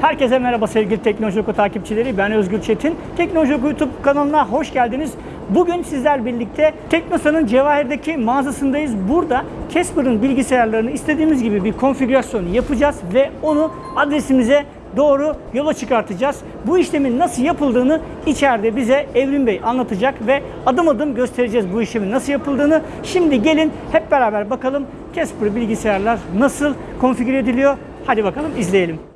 Herkese merhaba sevgili Teknoloji Oku takipçileri. Ben Özgür Çetin. Teknoloji Oku YouTube kanalına hoş geldiniz. Bugün sizler birlikte Teknosa'nın Cevahir'deki mağazasındayız. Burada Casper'ın bilgisayarlarını istediğimiz gibi bir konfigürasyon yapacağız ve onu adresimize doğru yola çıkartacağız. Bu işlemin nasıl yapıldığını içeride bize Evrim Bey anlatacak ve adım adım göstereceğiz bu işlemin nasıl yapıldığını. Şimdi gelin hep beraber bakalım Casper bilgisayarlar nasıl konfigüre ediliyor. Hadi bakalım izleyelim.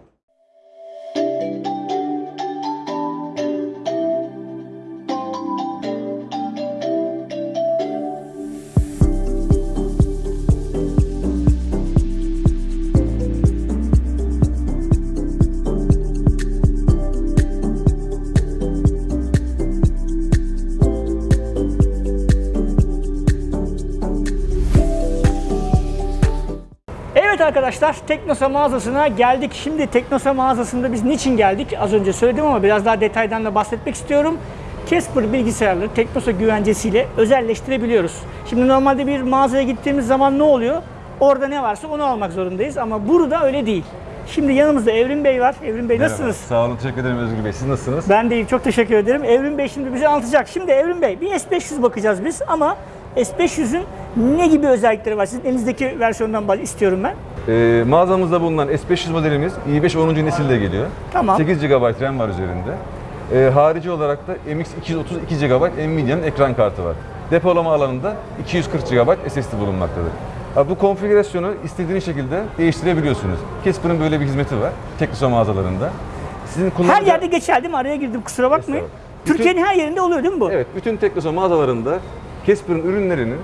Arkadaşlar Teknosa mağazasına geldik. Şimdi Teknosa mağazasında biz niçin geldik? Az önce söyledim ama biraz daha detaydan da bahsetmek istiyorum. Casper bilgisayarları Teknosa güvencesiyle özelleştirebiliyoruz. Şimdi normalde bir mağazaya gittiğimiz zaman ne oluyor? Orada ne varsa onu almak zorundayız ama burada öyle değil. Şimdi yanımızda Evrim Bey var. Evrim Bey Merhaba, nasılsınız? Sağ olun, teşekkür ederim Özgür Bey. Siz nasılsınız? Ben de iyiyim. Çok teşekkür ederim. Evrim Bey şimdi bize anlatacak. Şimdi Evrim Bey bir S500 bakacağız biz ama S500'ün ne gibi özellikleri var? Sizin elinizdeki versiyondan istiyorum ben. Ee, mağazamızda bulunan S500 modelimiz i5 10. nesilde geliyor. Tamam. 8 GB RAM var üzerinde. Ee, harici olarak da MX 232 GB Nvidia'nın ekran kartı var. Depolama alanında 240 GB SSD bulunmaktadır. Bu konfigürasyonu istediğiniz şekilde değiştirebiliyorsunuz. Casper'ın böyle bir hizmeti var Teknosa mağazalarında. Sizin Her kullanıcı- yerde geçerli mi? Araya girdim kusura bakmayın. Türkiye'nin her yerinde oluyor değil mi bu? Evet, bütün Teknosa mağazalarında Casper'ın ürünlerini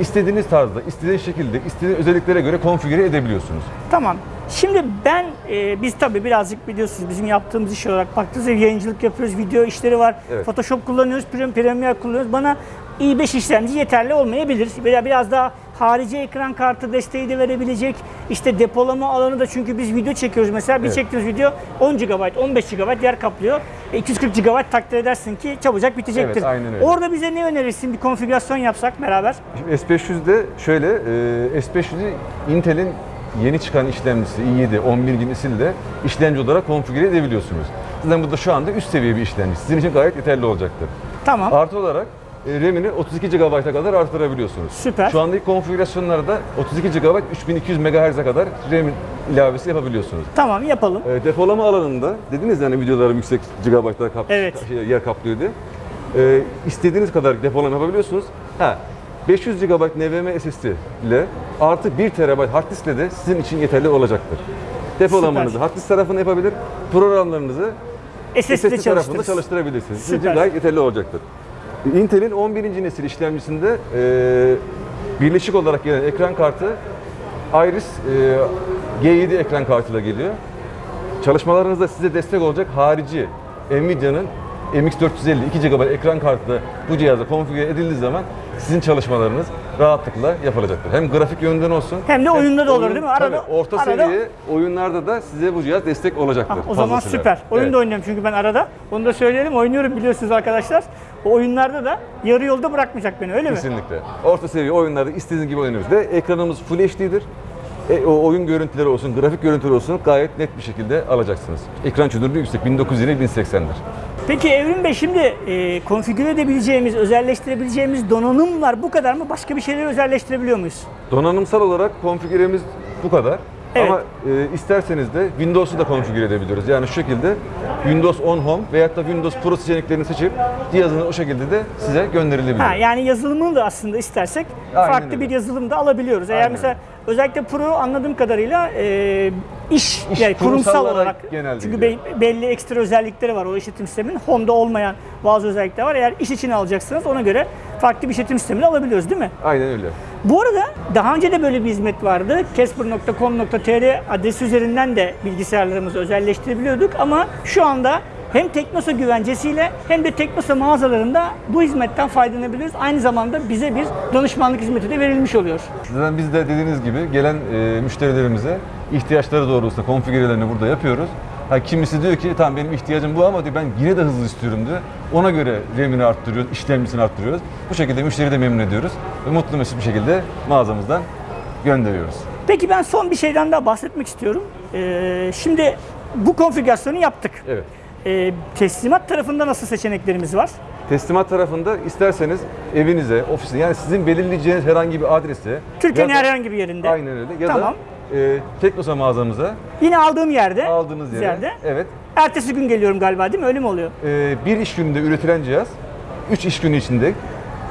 istediğiniz tarzda, istediğiniz şekilde, istediğiniz özelliklere göre konfigüre edebiliyorsunuz. Tamam. Şimdi ben, e, biz tabii birazcık biliyorsunuz bizim yaptığımız iş olarak baktığınızda yayıncılık yapıyoruz, video işleri var, Evet. Photoshop kullanıyoruz, Premiere, kullanıyoruz. Bana i5 işlemci yeterli olmayabilir. Veya biraz daha harici ekran kartı desteği de verebilecek. İşte depolama alanı da çünkü biz video çekiyoruz mesela. Bir Evet. çektiğimiz video 10 GB, 15 GB yer kaplıyor. E, 240 GB takdir edersin ki çabucak bitecektir. Evet, aynen öyle. Orada bize ne önerirsin? Bir konfigürasyon yapsak beraber. Şimdi S500'de şöyle, e, S500'ü Intel'in yeni çıkan işlemcisi i7 11. nesilde işlemci olarak konfigüre edebiliyorsunuz. Zaten bu da şu anda üst seviye bir işlemci. Sizin için gayet yeterli olacaktır. Tamam. Artı olarak e, RAM'ini 32 GB'a kadar artırabiliyorsunuz. Süper. Şu andaki konfigürasyonlarda 32 GB 3200 MHz'e kadar RAM ilavesi yapabiliyorsunuz. Tamam yapalım. E, depolama alanında dediniz yani videolarım yüksek gigabaytlar kap Evet. şey, yer kaplıyor diye. E, istediğiniz kadar depolama yapabiliyorsunuz. Ha 500 GB NVMe SSD ile artı 1 TB hard disk ile de sizin için yeterli olacaktır. Depolamanızı Süper. hard disk tarafını yapabilir, programlarınızı SSD SSD tarafında çalıştırabilirsiniz. Sizin Süper. için gayet yeterli olacaktır. Intel'in 11. nesil işlemcisinde e, birleşik olarak gelen ekran kartı Iris e, G7 ekran kartıyla geliyor. Çalışmalarınızda size destek olacak harici Nvidia'nın MX450 2 GB ekran kartı da bu cihaza konfigüre edildiği zaman sizin çalışmalarınız rahatlıkla yapılacaktır. Hem grafik yönden olsun Hem de oyunda da olur değil mi? Tabii, Arada- orta arada- seviye oyunlarda da size bu cihaz destek olacaktır. Ah, o zaman süper. Oyun Evet. da oynuyorum çünkü ben arada. Onu da söyleyelim. Oynuyorum biliyorsunuz arkadaşlar. O oyunlarda da yarı yolda bırakmayacak beni öyle mi? Kesinlikle. Orta seviye oyunlarda istediğiniz gibi oynarız. Ve ekranımız Full HD'dir. E, o oyun görüntüleri olsun, grafik görüntüleri olsun gayet net bir şekilde alacaksınız. Ekran çözünürlüğü yüksek, 1920 1080'dir. Peki Evrim Bey şimdi e, konfigüre edebileceğimiz, özelleştirebileceğimiz donanım var. Bu kadar mı? Başka bir şeyleri özelleştirebiliyor muyuz? Donanımsal olarak konfigüremiz bu kadar. Evet. Ama e, isterseniz de Windows'u da konfigüre edebiliyoruz. Yani şu şekilde Windows On Home veyahut da Windows Pro seçeneklerini seçip cihazını o şekilde de size gönderilebilir. Ha, yani yazılımını da aslında istersek Aynen farklı öyle. bir yazılım da alabiliyoruz. Eğer Aynen mesela özellikle Pro anladığım kadarıyla e, iş, İş yani kurumsal kurumsallara olarak çünkü be- belli ekstra özellikleri var o işletim sisteminin. Home'da olmayan bazı özellikler var. Eğer iş için alacaksanız ona göre farklı bir işletim sistemini alabiliyoruz değil mi? Aynen öyle. Bu arada daha önce de böyle bir hizmet vardı. Casper.com.tr adresi üzerinden de bilgisayarlarımızı özelleştirebiliyorduk ama şu anda hem Teknosa güvencesiyle hem de Teknosa mağazalarında bu hizmetten faydalanabiliriz. Aynı zamanda bize bir danışmanlık hizmeti de verilmiş oluyor. Zaten biz de dediğiniz gibi gelen e, müşterilerimize ihtiyaçları doğrultusunda konfigürelerini burada yapıyoruz. Ha, kimisi diyor ki tamam benim ihtiyacım bu ama diyor ben yine de hızlı istiyorum diyor. Ona göre RAM'ini arttırıyoruz, işlemcisini arttırıyoruz. Bu şekilde müşteriyi de memnun ediyoruz ve mutlu mesut bir şekilde mağazamızdan gönderiyoruz. Peki ben son bir şeyden daha bahsetmek istiyorum. Ee, şimdi bu konfigürasyonu yaptık. Evet. Ee, teslimat tarafında nasıl seçeneklerimiz var? Teslimat tarafında isterseniz evinize, ofisine yani sizin belirleyeceğiniz herhangi bir adrese Türkiye'nin herhangi bir yerinde. Aynen öyle. Ya Tamam. da e, Teknosa mağazamıza Yine aldığım yerde. aldığınız yere. yerde. Evet. Ertesi gün geliyorum galiba değil mi? Öyle mi oluyor? e, bir iş gününde üretilen cihaz 3 iş günü içinde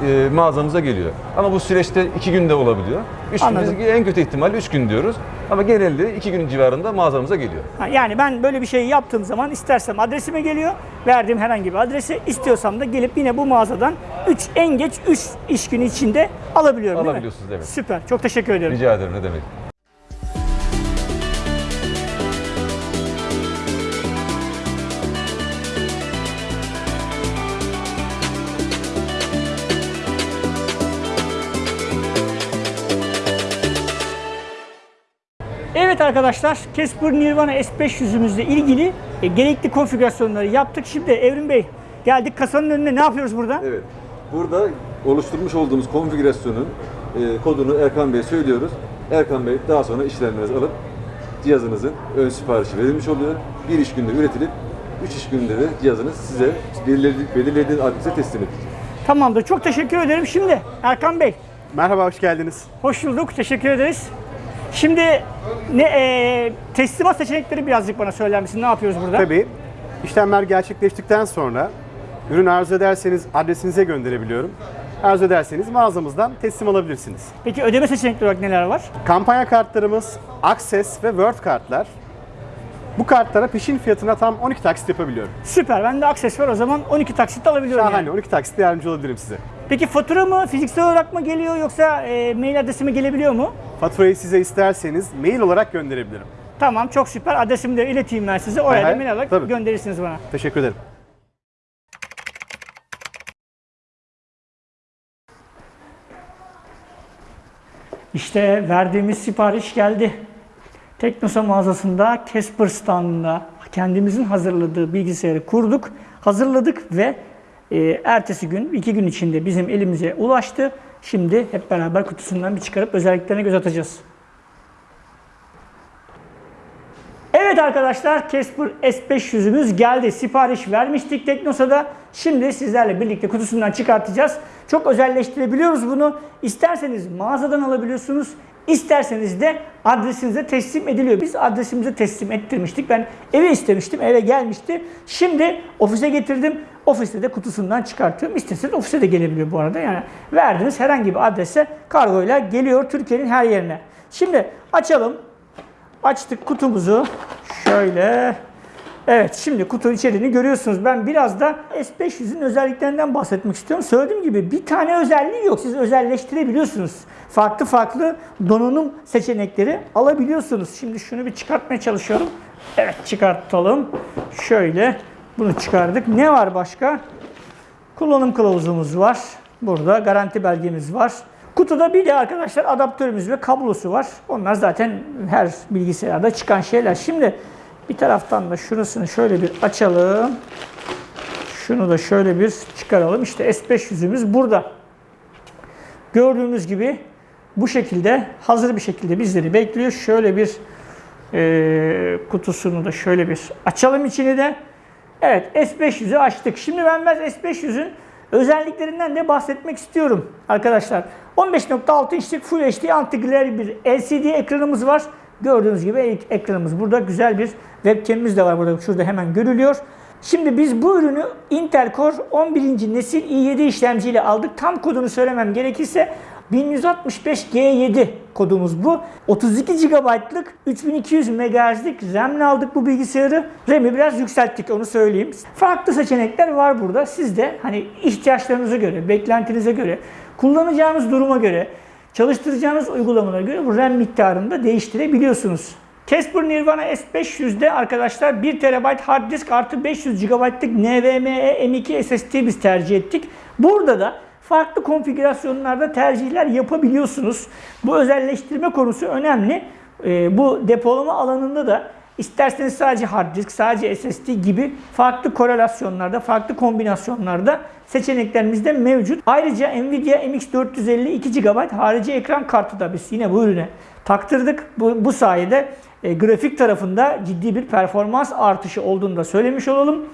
e, mağazamıza geliyor. Ama bu süreçte 2 günde olabiliyor. 3 gün biz en kötü ihtimalle 3 gün diyoruz. Ama genelde 2 gün civarında mağazamıza geliyor. Ha, Yani ben böyle bir şey yaptığım zaman istersem adresime geliyor. Verdiğim herhangi bir adrese istiyorsam da gelip yine bu mağazadan 3 en geç 3 iş günü içinde alabiliyorum değil mi? Alabiliyorsunuz, evet. Süper. Çok teşekkür ederim. Rica ederim ne demek. Arkadaşlar, Casper Nirvana S500'ümüzle ilgili e, gerekli konfigürasyonları yaptık. Şimdi Evrim Bey geldik kasanın önüne ne yapıyoruz burada? Evet. Burada oluşturmuş olduğumuz konfigürasyonun e, kodunu Erkan Bey'e söylüyoruz. Erkan Bey daha sonra işlemlerinizi alıp cihazınızın ön siparişi verilmiş oluyor. Bir iş günde üretilip 3 iş günde de cihazınız size belirledi- belirlediğiniz adrese teslim edilecek. Tamamdır. Çok teşekkür ederim. Şimdi Erkan Bey, Merhaba, hoş geldiniz. hoş bulduk. Teşekkür ederiz. Şimdi ne e, teslimat seçenekleri birazcık bana söyler misin? Ne yapıyoruz burada? Tabii, işlemler gerçekleştikten sonra ürün arzu ederseniz adresinize gönderebiliyorum. Arzu ederseniz mağazamızdan teslim alabilirsiniz. Peki ödeme seçenekleri olarak neler var? Kampanya kartlarımız Access ve Word kartlar. Bu kartlara peşin fiyatına tam 12 taksit yapabiliyorum. Süper. Bende akses var o zaman 12 taksitle alabiliyorum. Şahane, yani. 12 taksitle yardımcı olabilirim size. Peki fatura mı fiziksel olarak mı geliyor yoksa e, mail adresime gelebiliyor mu? Faturayı size isterseniz mail olarak gönderebilirim. Tamam çok süper. Adresimi de ileteyim ben size. Oraya Aha, da mail olarak tabii. gönderirsiniz bana. Teşekkür ederim. İşte verdiğimiz sipariş geldi. Teknosa mağazasında Casper standında kendimizin hazırladığı bilgisayarı kurduk, hazırladık ve e, ertesi gün, iki gün içinde bizim elimize ulaştı. Şimdi hep beraber kutusundan bir çıkarıp özelliklerine göz atacağız. Evet arkadaşlar Casper S500'ümüz geldi. Sipariş vermiştik Teknosa'da. Şimdi sizlerle birlikte kutusundan çıkartacağız. Çok özelleştirebiliyoruz bunu. İsterseniz mağazadan alabiliyorsunuz. İsterseniz de adresinize teslim ediliyor. Biz adresimize teslim ettirmiştik. Ben eve istemiştim. Eve gelmişti. Şimdi ofise getirdim. Ofiste de kutusundan çıkartıyorum. İsterseniz ofise de gelebiliyor bu arada. Yani verdiğiniz herhangi bir adrese kargoyla geliyor Türkiye'nin her yerine. Şimdi açalım. Açtık kutumuzu. Şöyle. Evet şimdi kutu içeriğini görüyorsunuz. Ben biraz da S500'ün özelliklerinden bahsetmek istiyorum. Söylediğim gibi bir tane özelliği yok. Siz özelleştirebiliyorsunuz. Farklı farklı donanım seçenekleri alabiliyorsunuz. Şimdi şunu bir çıkartmaya çalışıyorum. Evet çıkartalım. Şöyle bunu çıkardık. Ne var başka? Kullanım kılavuzumuz var. Burada garanti belgemiz var. Kutuda bir de arkadaşlar adaptörümüz ve kablosu var. Onlar zaten her bilgisayarda çıkan şeyler. Şimdi bir taraftan da şurasını şöyle bir açalım. Şunu da şöyle bir çıkaralım. İşte S500'ümüz burada. Gördüğünüz gibi bu şekilde hazır bir şekilde bizleri bekliyor. Şöyle bir e, kutusunu da şöyle bir açalım içini de. Evet S500'ü açtık. Şimdi ben biraz S500'ün özelliklerinden de bahsetmek istiyorum arkadaşlar. 15.6 inçlik Full HD anti-glare bir LCD ekranımız var. Gördüğünüz gibi ek- ekranımız burada. Güzel bir webcam'imiz de var burada. Şurada hemen görülüyor. Şimdi biz bu ürünü Intel Core 11. nesil i7 işlemciyle aldık. Tam kodunu söylemem gerekirse 1165G7 kodumuz bu. 32 GB'lık 3200 MHz'lik RAM'le aldık bu bilgisayarı. RAM'i biraz yükselttik onu söyleyeyim. Farklı seçenekler var burada. Siz de hani ihtiyaçlarınıza göre, beklentinize göre, kullanacağınız duruma göre, çalıştıracağınız uygulamalara göre bu RAM miktarını da değiştirebiliyorsunuz. Casper Nirvana S500'de arkadaşlar 1 TB hard disk artı 500 GB'lık NVMe M2 SSD biz tercih ettik. Burada da farklı konfigürasyonlarda tercihler yapabiliyorsunuz. Bu özelleştirme konusu önemli. Ee, bu depolama alanında da isterseniz sadece hard disk, sadece SSD gibi farklı korelasyonlarda, farklı kombinasyonlarda seçeneklerimiz de mevcut. Ayrıca Nvidia MX450 2 GB harici ekran kartı da biz yine bu ürüne taktırdık. Bu, bu sayede e, grafik tarafında ciddi bir performans artışı olduğunu da söylemiş olalım.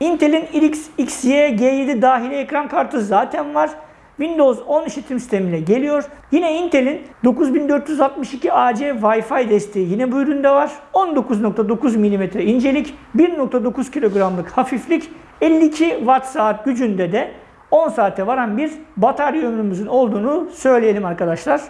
Intel'in RX XY G7 dahili ekran kartı zaten var. Windows 10 işletim sistemiyle geliyor. Yine Intel'in 9462 AC Wi-Fi desteği yine bu üründe var. 19.9 mm incelik, 1.9 kilogramlık hafiflik, 52 watt saat gücünde de 10 saate varan bir batarya ömrümüzün olduğunu söyleyelim arkadaşlar.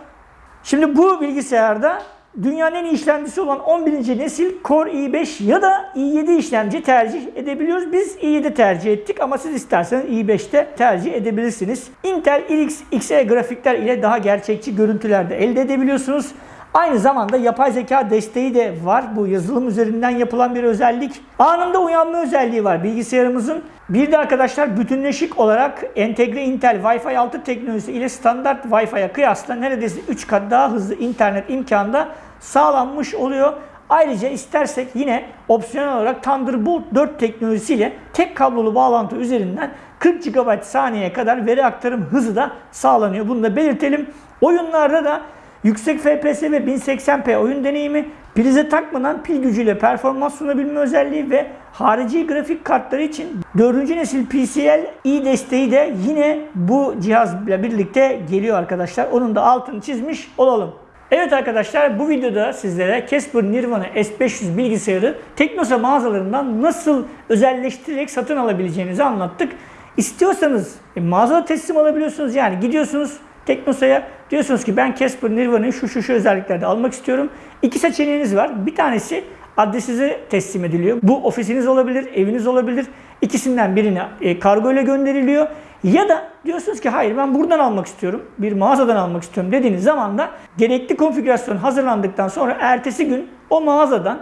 Şimdi bu bilgisayarda dünyanın en iyi işlemcisi olan 11. nesil Core i5 ya da i7 işlemci tercih edebiliyoruz. Biz i7 tercih ettik ama siz isterseniz i5'te tercih edebilirsiniz. Intel RX Xe grafikler ile daha gerçekçi görüntüler de elde edebiliyorsunuz. Aynı zamanda yapay zeka desteği de var. Bu yazılım üzerinden yapılan bir özellik. Anında uyanma özelliği var bilgisayarımızın. Bir de arkadaşlar bütünleşik olarak entegre Intel Wi-Fi 6 teknolojisi ile standart Wi-Fi'ye kıyasla neredeyse 3 kat daha hızlı internet imkanı da sağlanmış oluyor. Ayrıca istersek yine opsiyonel olarak Thunderbolt 4 teknolojisiyle tek kablolu bağlantı üzerinden 40 GB saniyeye kadar veri aktarım hızı da sağlanıyor. Bunu da belirtelim. Oyunlarda da yüksek FPS ve 1080p oyun deneyimi, prize takmadan pil gücüyle performans sunabilme özelliği ve harici grafik kartları için 4. nesil PCIe desteği de yine bu cihazla birlikte geliyor arkadaşlar. Onun da altını çizmiş olalım. Evet arkadaşlar bu videoda sizlere Casper Nirvana S500 bilgisayarı Teknosa mağazalarından nasıl özelleştirerek satın alabileceğinizi anlattık. İstiyorsanız e, mağazada teslim alabiliyorsunuz. Yani gidiyorsunuz Teknosa'ya diyorsunuz ki ben Casper Nirvana'yı şu şu şu özelliklerde almak istiyorum. İki seçeneğiniz var. Bir tanesi adresinize teslim ediliyor. Bu ofisiniz olabilir, eviniz olabilir. İkisinden birine e, kargo ile gönderiliyor. Ya da diyorsunuz ki hayır ben buradan almak istiyorum. Bir mağazadan almak istiyorum dediğiniz zaman da gerekli konfigürasyon hazırlandıktan sonra ertesi gün o mağazadan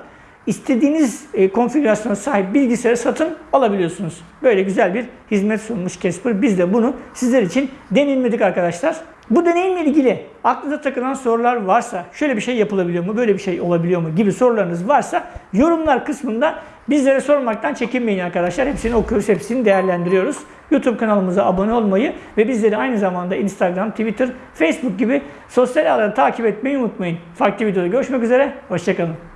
istediğiniz e, konfigürasyona sahip bilgisayarı satın alabiliyorsunuz. Böyle güzel bir hizmet sunmuş Casper. Biz de bunu sizler için deneyimledik arkadaşlar. Bu deneyimle ilgili aklınıza takılan sorular varsa, şöyle bir şey yapılabiliyor mu, böyle bir şey olabiliyor mu gibi sorularınız varsa yorumlar kısmında bizlere sormaktan çekinmeyin arkadaşlar. Hepsini okuyoruz, hepsini değerlendiriyoruz. YouTube kanalımıza abone olmayı ve bizleri aynı zamanda Instagram, Twitter, Facebook gibi sosyal ağları takip etmeyi unutmayın. Farklı videoda görüşmek üzere, hoşçakalın.